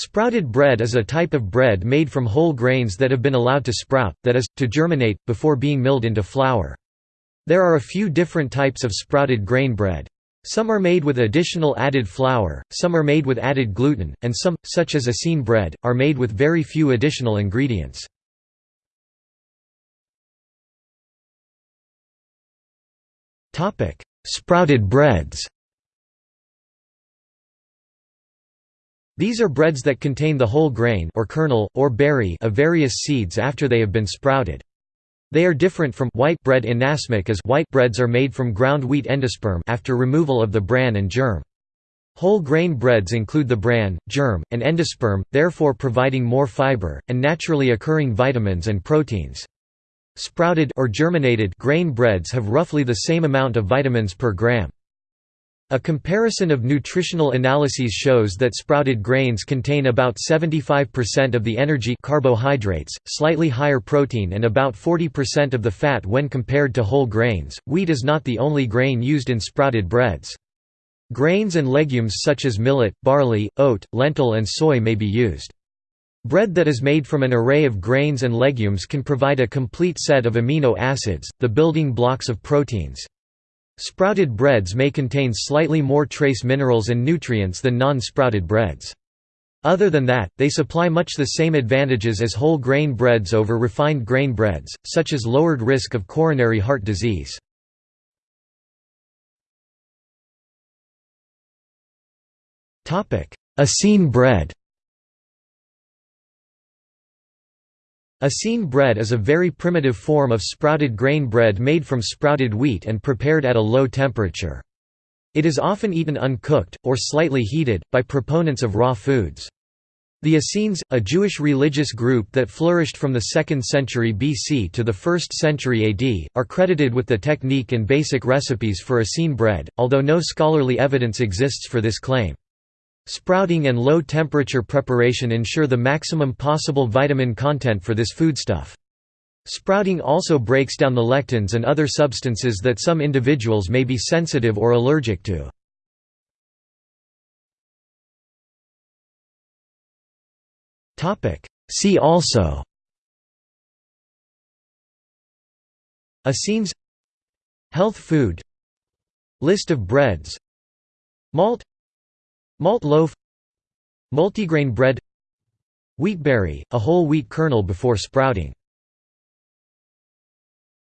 Sprouted bread is a type of bread made from whole grains that have been allowed to sprout, that is, to germinate, before being milled into flour. There are a few different types of sprouted grain bread. Some are made with additional added flour, some are made with added gluten, and some, such as Essene bread, are made with very few additional ingredients. Sprouted breads These are breads that contain the whole grain or kernel, or berry of various seeds after they have been sprouted. They are different from white bread inasmuch as white breads are made from ground wheat endosperm after removal of the bran and germ. Whole grain breads include the bran, germ, and endosperm, therefore providing more fiber, and naturally occurring vitamins and proteins. Sprouted or germinated grain breads have roughly the same amount of vitamins per gram. A comparison of nutritional analyses shows that sprouted grains contain about 75% of the energy carbohydrates, slightly higher protein and about 40% of the fat when compared to whole grains. Wheat is not the only grain used in sprouted breads. Grains and legumes such as millet, barley, oat, lentil and soy may be used. Bread that is made from an array of grains and legumes can provide a complete set of amino acids, the building blocks of proteins. Sprouted breads may contain slightly more trace minerals and nutrients than non-sprouted breads. Other than that, they supply much the same advantages as whole grain breads over refined grain breads, such as lowered risk of coronary heart disease. Essene bread Essene bread is a very primitive form of sprouted grain bread made from sprouted wheat and prepared at a low temperature. It is often eaten uncooked, or slightly heated, by proponents of raw foods. The Essenes, a Jewish religious group that flourished from the 2nd century BC to the 1st century AD, are credited with the technique and basic recipes for Essene bread, although no scholarly evidence exists for this claim. Sprouting and low-temperature preparation ensure the maximum possible vitamin content for this foodstuff. Sprouting also breaks down the lectins and other substances that some individuals may be sensitive or allergic to. See also. Essenes Health food. List of breads. Malt Malt loaf. Multigrain bread. Wheatberry, a whole wheat kernel before sprouting